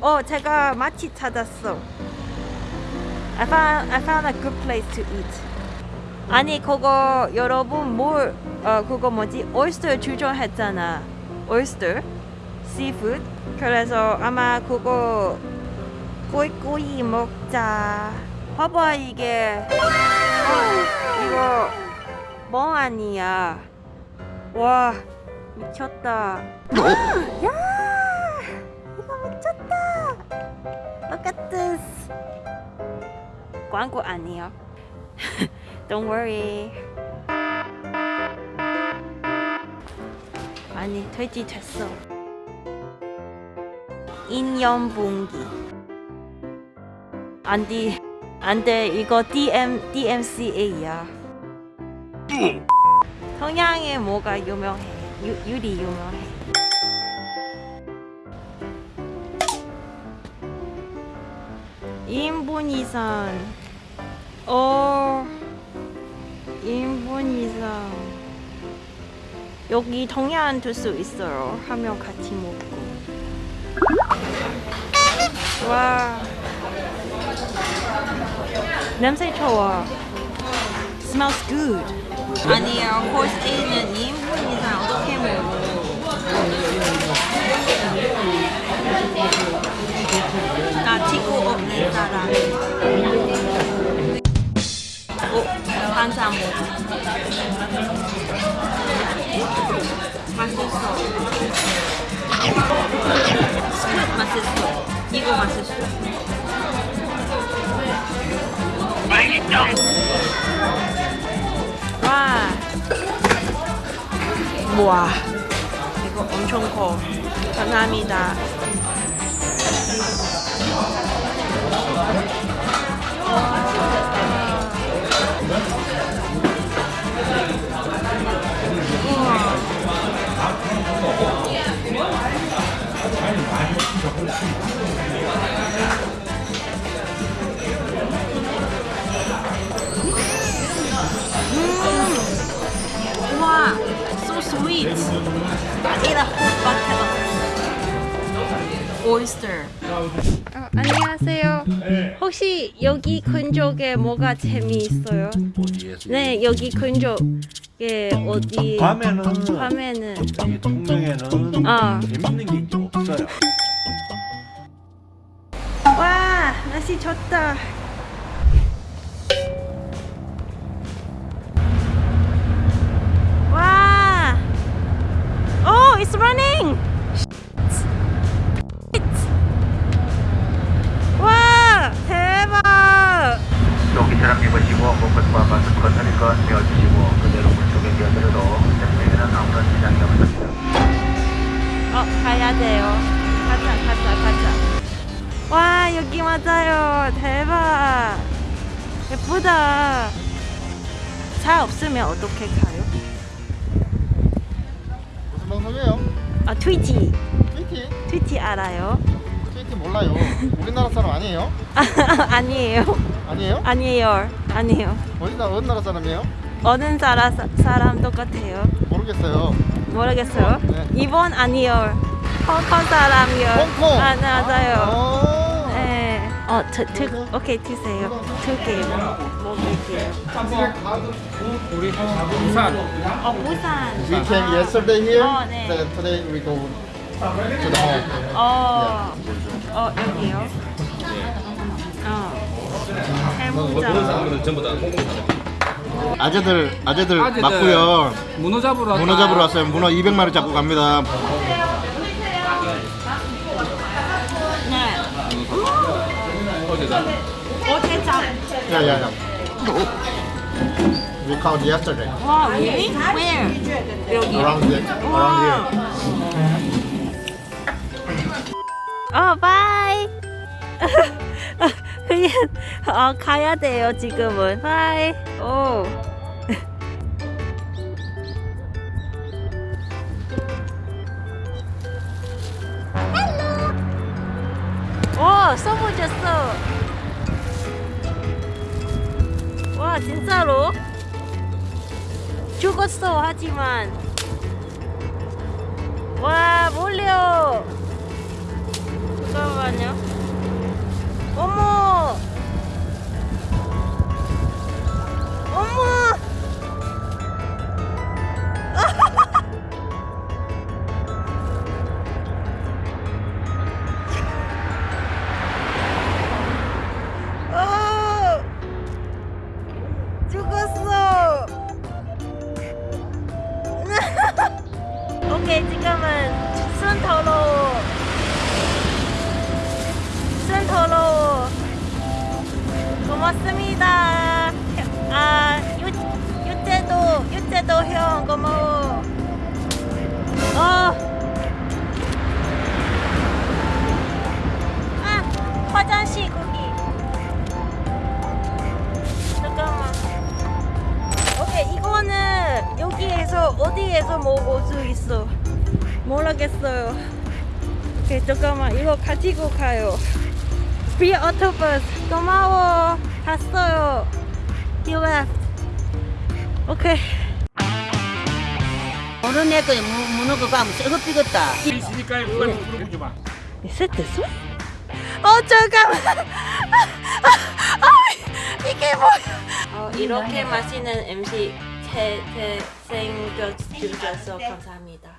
어, 제가 마치 찾았어. I found, I found a good place to eat. 아니, 그거 여러분 뭘, 어, 그거 뭐지? oyster 주저했잖아. oyster, seafood. 그래서 아마 그거 꼬이꼬이 먹자. 봐봐 이게. 어, 이거 멍 아니야. 와 미쳤다. 야 광고 아니에요. Don't worry. 아니 돼지 됐어. 인연분기. 안돼 안돼 이거 DM DMCA야. 성향에 뭐가 유명해? 유, 유리 유명해. 인분 이상. 어. 인분 이상. 여기 동양 둘수 있어요. 하면 같이 먹고. 와. 냄새 좋아. Smells good. 아니요, 코스 A는 2인분 이상 어떻게 먹어? 나 친구 없는 사람. 반찬 먹어. 맛있어. 맛있어. 이거 맛있어. 와. 우와. 이거 엄청 커. 감사합니다. 와, so sweet. Oyster. 어, 안녕하세요. 혹시 여기 근적에 뭐가 재미있어요? 네, 여기 근적에 어디? 밤에는 밤에는 이 통영에는 어. 재밌는 게 없어요. 와 날씨 좋다. 와, oh, it's running. 와, 대박. 여기처럼 입으시고 몸과 마스크를 하니까 메어주시고 그대로 물속에 끼어들어도 생명에는 아무런 지장이 없습니다. 어, 가야 돼요. 가자, 가자, 가자. 와, 여기 맞아요. 대박. 예쁘다. 차 없으면 어떻게 가요? 무슨 방송이에요? 아, 트위티. 트위티? 트위티 알아요? 트위티 몰라요. 우리나라 사람 아니에요? 아니에요. 아니에요? 아니에요. 아니에요. 어디 나 어느 나라 사람이에요? 어느 사람, 사람 똑같아요. 모르겠어요. 모르겠어요. 네. 이번 아니요. 홍콩 사람이요. 홍콩. 아, 네, 맞아요. 아, 네. 어, 저, 두, 오케이, 드세요. 두 개 먹을게요. 우리 부산 어, 부산. We came yesterday here. 어, 네. Then today we go to the home. 어, 어, 여기요. 어. 전부 다 홍콩 사람 아재들 아재들 아재들. 맞고요. 문어 잡으러 왔다 문어 잡으러 왔어요. 문어 200마리 잡고 갑니다. 어디다 어제장. 야야야. We caught yesterday. 와, really? Where? Around here. Around here. 어, 바이. 그냥 어, 가야 돼요, 지금은. 오. 오, 써보셨어. 와, 진짜로? 죽었어, 하지만. 와, 몰려. 잠깐만요. 어머! 고맙습니다. 아, 유, 유재도, 유재도 형 고마워. 어. 아, 화장실 거기. 잠깐만. 오케이, 이거는 여기에서 어디에서 먹을 수 있어? 모르겠어요. 오케이, 잠깐만. 이거 가지고 가요. 프리 오토버스 고마워 갔어요. You left 오케이. 어른애 그 무- 무는 거 가면 썩어 삐겠다. 있으니까 그걸 물어보지 마. Is it this one? 어 잠깐만. 아, 이게 뭐야 어, 이렇게 맛있는 음식 제, 제 생겨주셔서 감사합니다